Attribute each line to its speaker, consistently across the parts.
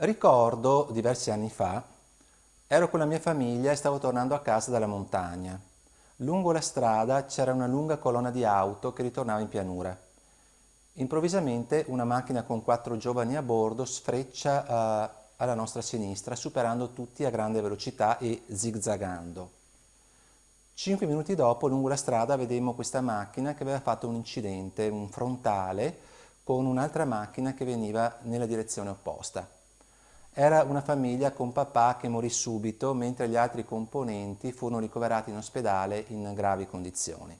Speaker 1: Ricordo, diversi anni fa, ero con la mia famiglia e stavo tornando a casa dalla montagna. Lungo la strada c'era una lunga colonna di auto che ritornava in pianura. Improvvisamente una macchina con quattro giovani a bordo sfreccia uh, alla nostra sinistra, superando tutti a grande velocità e zigzagando. Cinque minuti dopo, lungo la strada, vedemmo questa macchina che aveva fatto un incidente, un frontale, con un'altra macchina che veniva nella direzione opposta. Era una famiglia con papà che morì subito, mentre gli altri componenti furono ricoverati in ospedale in gravi condizioni.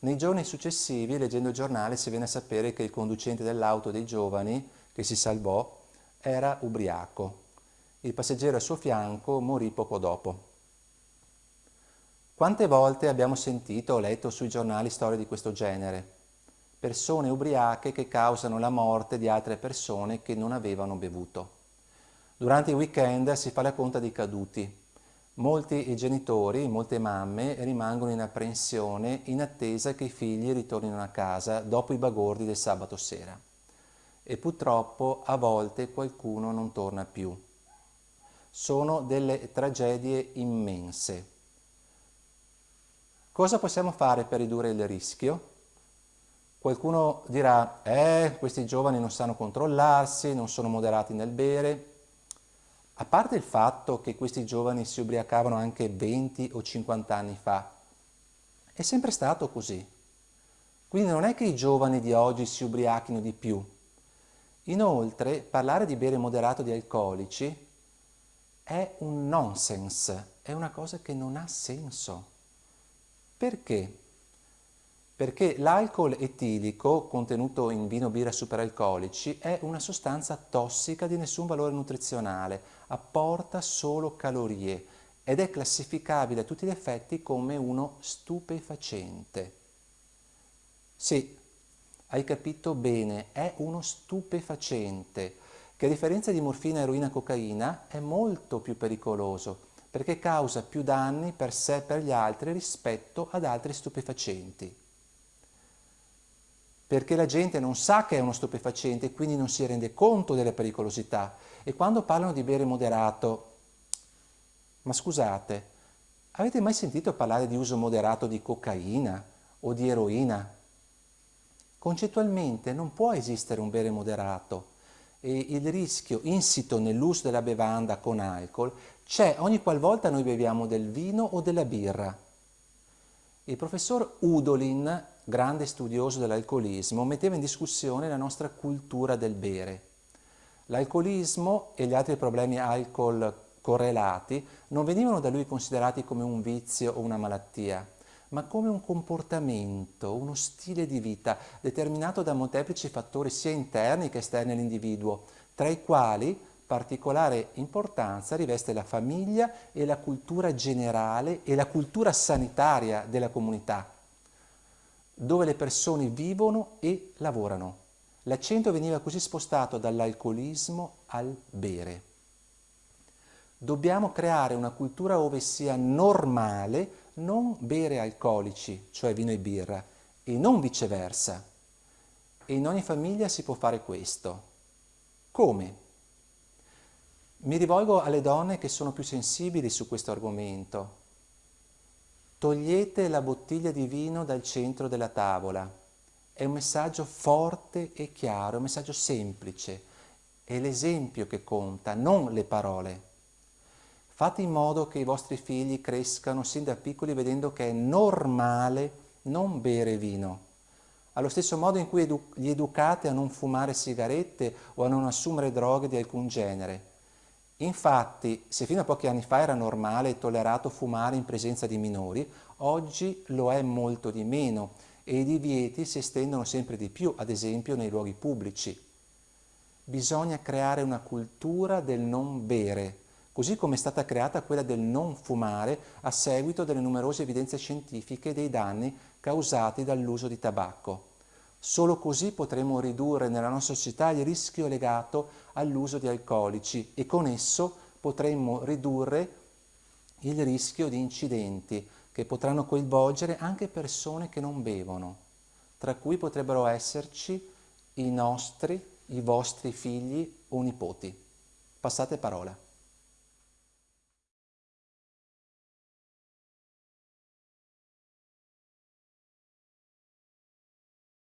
Speaker 1: Nei giorni successivi, leggendo il giornale, si viene a sapere che il conducente dell'auto dei giovani, che si salvò, era ubriaco. Il passeggero a suo fianco morì poco dopo. Quante volte abbiamo sentito o letto sui giornali storie di questo genere? Persone ubriache che causano la morte di altre persone che non avevano bevuto. Durante i weekend si fa la conta dei caduti. Molti genitori, molte mamme rimangono in apprensione in attesa che i figli ritornino a casa dopo i bagordi del sabato sera e purtroppo a volte qualcuno non torna più. Sono delle tragedie immense. Cosa possiamo fare per ridurre il rischio? Qualcuno dirà, eh, questi giovani non sanno controllarsi, non sono moderati nel bere. A parte il fatto che questi giovani si ubriacavano anche 20 o 50 anni fa, è sempre stato così. Quindi non è che i giovani di oggi si ubriachino di più, Inoltre, parlare di bere moderato di alcolici è un nonsense, è una cosa che non ha senso. Perché? Perché l'alcol etilico, contenuto in vino birra superalcolici, è una sostanza tossica di nessun valore nutrizionale, apporta solo calorie ed è classificabile a tutti gli effetti come uno stupefacente. Sì, hai capito bene, è uno stupefacente che a differenza di morfina, eroina e cocaina è molto più pericoloso perché causa più danni per sé e per gli altri rispetto ad altri stupefacenti. Perché la gente non sa che è uno stupefacente e quindi non si rende conto della pericolosità e quando parlano di bere moderato, ma scusate, avete mai sentito parlare di uso moderato di cocaina o di eroina? Concettualmente non può esistere un bere moderato e il rischio insito nell'uso della bevanda con alcol c'è ogni qualvolta noi beviamo del vino o della birra. Il professor Udolin, grande studioso dell'alcolismo, metteva in discussione la nostra cultura del bere. L'alcolismo e gli altri problemi alcol correlati non venivano da lui considerati come un vizio o una malattia, ma come un comportamento, uno stile di vita determinato da molteplici fattori sia interni che esterni all'individuo, tra i quali particolare importanza riveste la famiglia e la cultura generale e la cultura sanitaria della comunità, dove le persone vivono e lavorano. L'accento veniva così spostato dall'alcolismo al bere. Dobbiamo creare una cultura ove sia normale non bere alcolici, cioè vino e birra, e non viceversa. E in ogni famiglia si può fare questo. Come? Mi rivolgo alle donne che sono più sensibili su questo argomento. Togliete la bottiglia di vino dal centro della tavola. È un messaggio forte e chiaro, un messaggio semplice. È l'esempio che conta, non le parole. Fate in modo che i vostri figli crescano sin da piccoli vedendo che è normale non bere vino. Allo stesso modo in cui edu li educate a non fumare sigarette o a non assumere droghe di alcun genere. Infatti, se fino a pochi anni fa era normale e tollerato fumare in presenza di minori, oggi lo è molto di meno e i divieti si estendono sempre di più, ad esempio nei luoghi pubblici. Bisogna creare una cultura del non bere, così come è stata creata quella del non fumare a seguito delle numerose evidenze scientifiche dei danni causati dall'uso di tabacco. Solo così potremo ridurre nella nostra società il rischio legato all'uso di alcolici e con esso potremmo ridurre il rischio di incidenti che potranno coinvolgere anche persone che non bevono, tra cui potrebbero esserci i nostri, i vostri figli o nipoti. Passate parola.